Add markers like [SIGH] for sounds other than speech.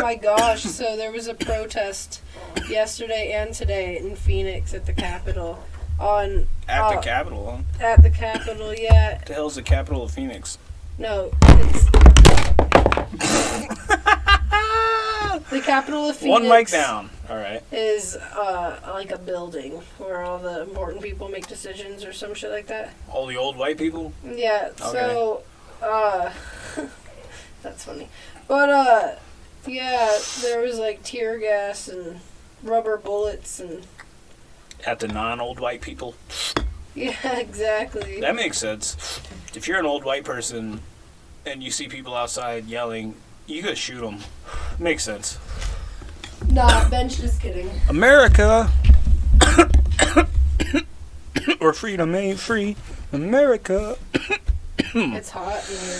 my gosh! So there was a protest yesterday and today in Phoenix at the Capitol. On At Uh, the Capitol. At the Capitol, yeah. What the hell's the capital of Phoenix? No, it's [LAUGHS] the Capitol of Phoenix. One mic down. All right. Is uh like a building where all the important people make decisions or some shit like that. All the old white people. Yeah. So, uh, [LAUGHS] that's funny. But uh, yeah, there was like tear gas and rubber bullets and At the non-old white people. yeah, [LAUGHS] exactly. That makes sense. If you're an old white person and you see people outside yelling, you gotta shoot them. Makes sense. Nah, Ben's just kidding. America. [COUGHS] or freedom ain't free. America. [COUGHS] It's hot in here.